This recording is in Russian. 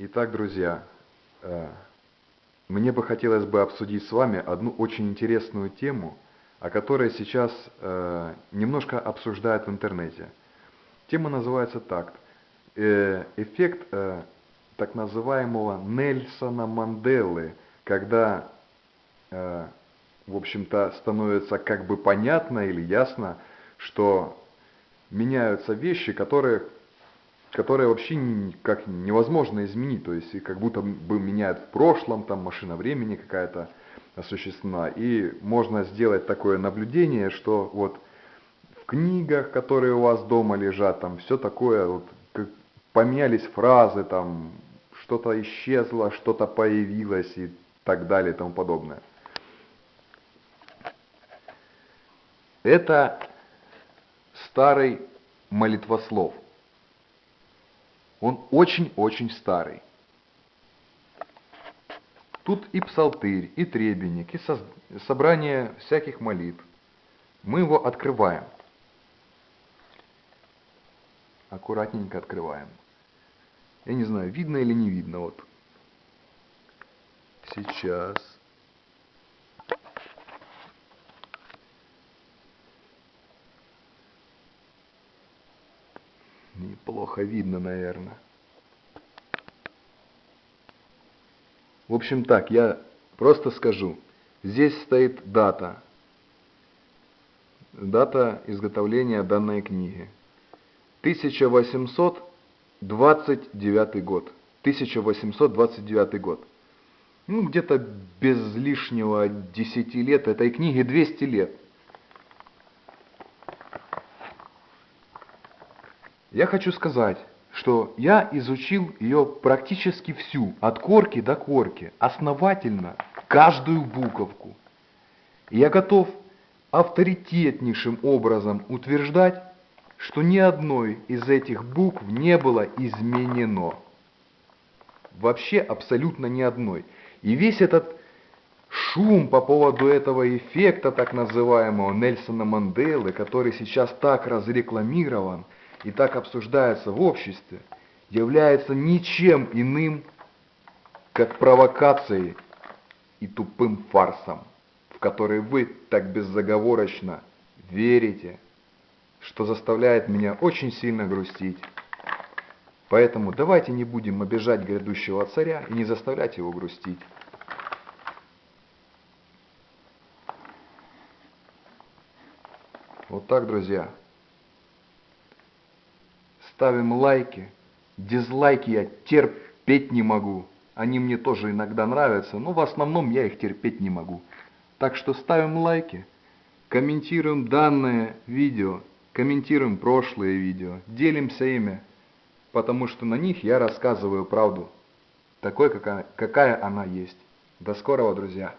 Итак, друзья, э, мне бы хотелось бы обсудить с вами одну очень интересную тему, о которой сейчас э, немножко обсуждают в интернете. Тема называется так. Э, эффект так называемого Нельсона Манделы, когда, в общем-то, становится как бы понятно или ясно, что меняются вещи, которые которые вообще как невозможно изменить, то есть как будто бы меняют в прошлом, там машина времени какая-то осуществлена, и можно сделать такое наблюдение, что вот в книгах, которые у вас дома лежат, там все такое, вот, как поменялись фразы, там что-то исчезло, что-то появилось и так далее и тому подобное. Это старый молитвослов – он очень-очень старый. Тут и псалтырь, и требенник, и со собрание всяких молитв. Мы его открываем. Аккуратненько открываем. Я не знаю, видно или не видно. Вот. Сейчас. Неплохо видно, наверное. В общем так, я просто скажу. Здесь стоит дата. Дата изготовления данной книги. 1829 год. 1829 год. Ну, где-то без лишнего 10 лет, этой книге 200 лет. Я хочу сказать, что я изучил ее практически всю, от корки до корки, основательно, каждую буковку. Я готов авторитетнейшим образом утверждать, что ни одной из этих букв не было изменено. Вообще абсолютно ни одной. И весь этот шум по поводу этого эффекта так называемого Нельсона Манделы, который сейчас так разрекламирован – и так обсуждается в обществе, является ничем иным, как провокацией и тупым фарсом, в который вы так беззаговорочно верите, что заставляет меня очень сильно грустить. Поэтому давайте не будем обижать грядущего царя и не заставлять его грустить. Вот так, друзья. Ставим лайки. Дизлайки я терпеть не могу. Они мне тоже иногда нравятся, но в основном я их терпеть не могу. Так что ставим лайки, комментируем данное видео, комментируем прошлые видео, делимся ими, потому что на них я рассказываю правду, такой, какая, какая она есть. До скорого, друзья!